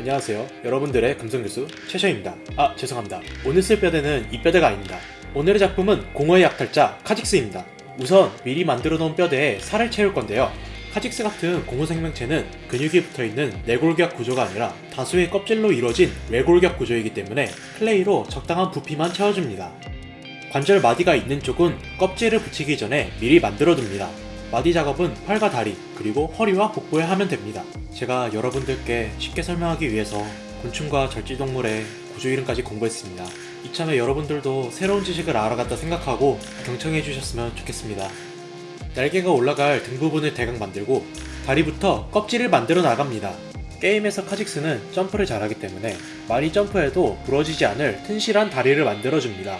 안녕하세요. 여러분들의 금성교수 최셔입니다. 아, 죄송합니다. 오늘 쓸 뼈대는 이 뼈대가 아닙니다. 오늘의 작품은 공허의 약탈자 카직스입니다. 우선 미리 만들어 놓은 뼈대에 살을 채울 건데요. 카직스 같은 공허 생명체는 근육이 붙어있는 내골격 구조가 아니라 다수의 껍질로 이루어진 외골격 구조이기 때문에 클레이로 적당한 부피만 채워줍니다. 관절 마디가 있는 쪽은 껍질을 붙이기 전에 미리 만들어 둡니다. 마디 작업은 팔과 다리, 그리고 허리와 복부에 하면 됩니다. 제가 여러분들께 쉽게 설명하기 위해서 곤충과 절지동물의 구조 이름까지 공부했습니다. 이참에 여러분들도 새로운 지식을 알아갔다 생각하고 경청해 주셨으면 좋겠습니다. 날개가 올라갈 등 부분을 대강 만들고 다리부터 껍질을 만들어 나갑니다. 게임에서 카직스는 점프를 잘하기 때문에 많이 점프해도 부러지지 않을 튼실한 다리를 만들어줍니다.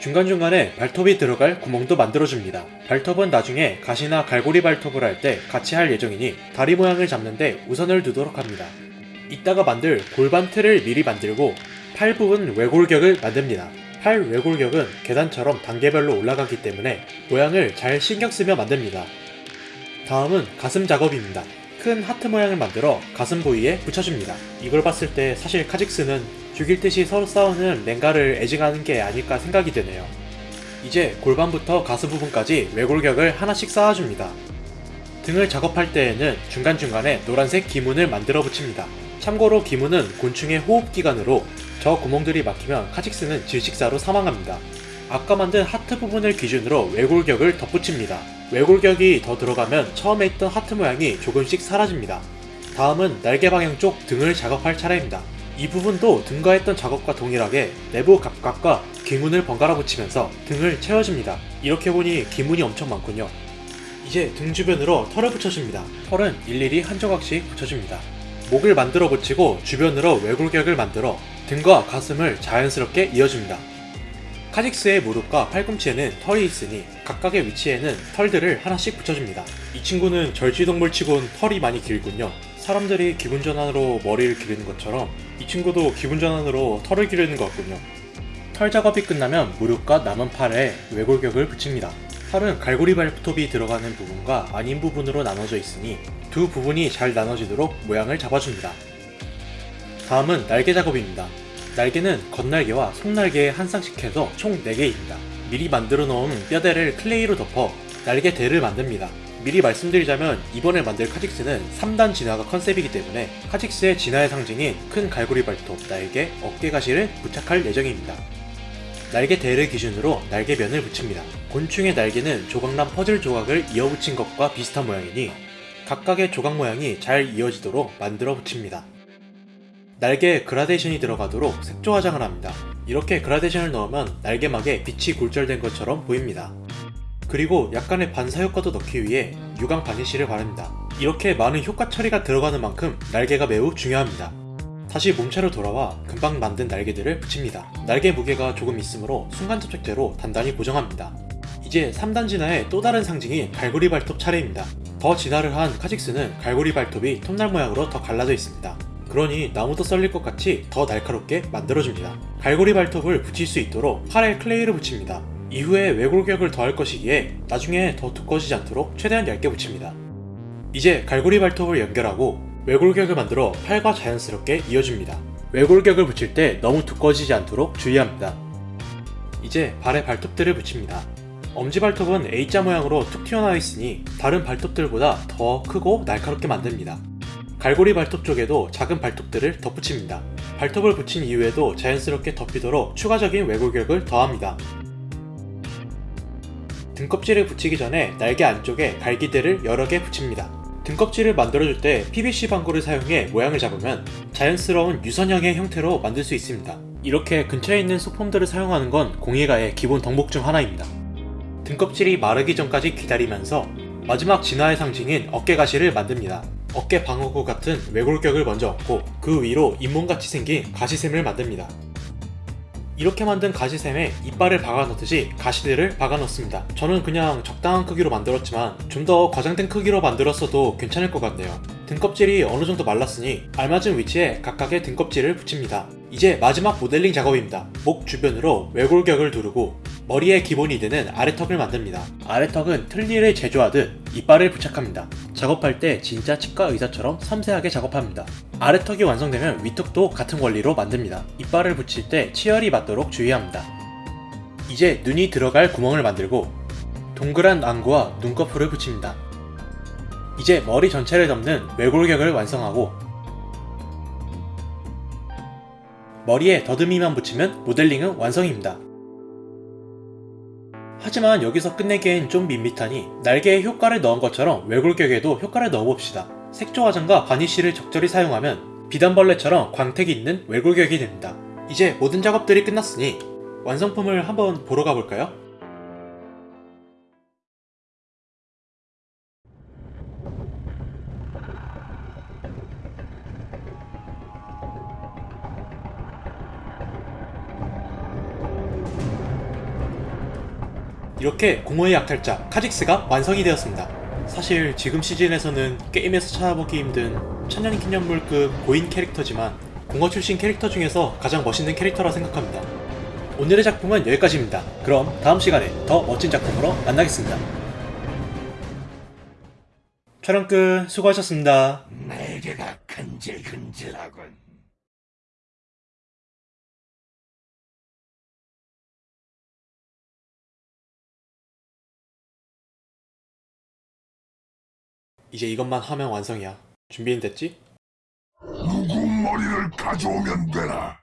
중간중간에 발톱이 들어갈 구멍도 만들어줍니다. 발톱은 나중에 가시나 갈고리 발톱을 할 때 같이 할 예정이니 다리 모양을 잡는데 우선을 두도록 합니다. 이따가 만들 골반 틀을 미리 만들고 팔 부분 외골격을 만듭니다. 팔 외골격은 계단처럼 단계별로 올라가기 때문에 모양을 잘 신경 쓰며 만듭니다. 다음은 가슴 작업입니다. 큰 하트 모양을 만들어 가슴 부위에 붙여줍니다. 이걸 봤을 때 사실 카직스는 죽일 듯이 서로 싸우는 랭가를 애징하는 게 아닐까 생각이 드네요. 이제 골반부터 가슴 부분까지 외골격을 하나씩 쌓아줍니다. 등을 작업할 때에는 중간중간에 노란색 기문을 만들어 붙입니다. 참고로 기문은 곤충의 호흡기관으로 저 구멍들이 막히면 카직스는 질식사로 사망합니다. 아까 만든 하트 부분을 기준으로 외골격을 덧붙입니다. 외골격이 더 들어가면 처음에 있던 하트 모양이 조금씩 사라집니다. 다음은 날개 방향 쪽 등을 작업할 차례입니다. 이 부분도 등과 했던 작업과 동일하게 내부 각각과 기문을 번갈아 붙이면서 등을 채워줍니다. 이렇게 보니 기문이 엄청 많군요. 이제 등 주변으로 털을 붙여줍니다. 털은 일일이 한 조각씩 붙여줍니다. 목을 만들어 붙이고 주변으로 외골격을 만들어 등과 가슴을 자연스럽게 이어줍니다. 카직스의 무릎과 팔꿈치에는 털이 있으니 각각의 위치에는 털들을 하나씩 붙여줍니다. 이 친구는 절지동물 치곤 털이 많이 길군요. 사람들이 기분 전환으로 머리를 기르는 것처럼 이 친구도 기분 전환으로 털을 기르는 것 같군요. 털 작업이 끝나면 무릎과 남은 팔에 외골격을 붙입니다. 팔은 갈고리 발톱이 들어가는 부분과 아닌 부분으로 나눠져 있으니 두 부분이 잘 나눠지도록 모양을 잡아줍니다. 다음은 날개 작업입니다. 날개는 겉날개와 속날개에 한 쌍씩 해서 총 4개입니다. 미리 만들어 놓은 뼈대를 clay로 덮어 날개 대를 만듭니다. 미리 말씀드리자면 이번에 만들 카직스는 3단 진화가 컨셉이기 때문에 카직스의 진화의 상징인 큰 갈고리 발톱, 날개, 어깨 가시를 부착할 예정입니다. 날개 대를 기준으로 날개면을 붙입니다. 곤충의 날개는 조각난 퍼즐 조각을 이어붙인 것과 비슷한 모양이니 각각의 조각 모양이 잘 이어지도록 만들어 붙입니다. 날개에 그라데이션이 들어가도록 색조 화장을 합니다. 이렇게 그라데이션을 넣으면 날개막에 빛이 굴절된 것처럼 보입니다. 그리고 약간의 반사 효과도 넣기 위해 유광 바니쉬를 바릅니다. 이렇게 많은 효과 처리가 들어가는 만큼 날개가 매우 중요합니다. 다시 몸체로 돌아와 금방 만든 날개들을 붙입니다. 날개 무게가 조금 있으므로 순간 접착제로 단단히 고정합니다. 이제 3단 진화의 또 다른 상징인 갈고리 발톱 차례입니다. 더 진화를 한 카직스는 갈고리 발톱이 톱날 모양으로 더 갈라져 있습니다. 그러니 나무도 썰릴 것 같이 더 날카롭게 만들어줍니다. 갈고리 발톱을 붙일 수 있도록 팔에 클레이를 붙입니다. 이후에 외골격을 더할 것이기에 나중에 더 두꺼워지지 않도록 최대한 얇게 붙입니다. 이제 갈고리 발톱을 연결하고 외골격을 만들어 팔과 자연스럽게 이어줍니다. 외골격을 붙일 때 너무 두꺼워지지 않도록 주의합니다. 이제 발에 발톱들을 붙입니다. 엄지발톱은 A자 모양으로 툭 튀어나와 있으니 다른 발톱들보다 더 크고 날카롭게 만듭니다. 갈고리 발톱 쪽에도 작은 발톱들을 덧붙입니다. 발톱을 붙인 이후에도 자연스럽게 덮이도록 추가적인 외골격을 더합니다. 등껍질을 붙이기 전에 날개 안쪽에 갈기대를 여러 개 붙입니다. 등껍질을 만들어줄 때 PVC 방구를 사용해 모양을 잡으면 자연스러운 유선형의 형태로 만들 수 있습니다. 이렇게 근처에 있는 소품들을 사용하는 건 공예가의 기본 덕목 중 하나입니다. 등껍질이 마르기 전까지 기다리면서 마지막 진화의 상징인 어깨가시를 만듭니다. 어깨 방어구 같은 외골격을 먼저 얻고 그 위로 잇몸같이 생긴 가시샘을 만듭니다. 이렇게 만든 가시샘에 이빨을 박아 넣듯이 가시들을 박아 넣습니다. 저는 그냥 적당한 크기로 만들었지만 좀 더 과장된 크기로 만들었어도 괜찮을 것 같네요. 등껍질이 어느 정도 말랐으니 알맞은 위치에 각각의 등껍질을 붙입니다. 이제 마지막 모델링 작업입니다. 목 주변으로 외골격을 두르고 머리의 기본이 되는 아래턱을 만듭니다. 아래턱은 틀니를 제조하듯 이빨을 부착합니다. 작업할 때 진짜 치과 의사처럼 섬세하게 작업합니다. 아래턱이 완성되면 위턱도 같은 원리로 만듭니다. 이빨을 붙일 때 치열이 맞도록 주의합니다. 이제 눈이 들어갈 구멍을 만들고 동그란 안구와 눈꺼풀을 붙입니다. 이제 머리 전체를 덮는 외골격을 완성하고 머리에 더듬이만 붙이면 모델링은 완성입니다. 하지만 여기서 끝내기엔 좀 밋밋하니 날개에 효과를 넣은 것처럼 외골격에도 효과를 넣어봅시다. 색조 화장과 바니쉬를 적절히 사용하면 비단벌레처럼 광택이 있는 외골격이 됩니다. 이제 모든 작업들이 끝났으니 완성품을 한번 보러 가볼까요? 이렇게 공허의 약탈자 카직스가 완성이 되었습니다. 사실 지금 시즌에서는 게임에서 찾아보기 힘든 천년 기념물급 고인 캐릭터지만 공허 출신 캐릭터 중에서 가장 멋있는 캐릭터라 생각합니다. 오늘의 작품은 여기까지입니다. 그럼 다음 시간에 더 멋진 작품으로 만나겠습니다. 촬영 끝 수고하셨습니다. 날개가 근질근질하군. 이제 이것만 하면 완성이야. 준비는 됐지? 누구 머리를 가져오면 되나?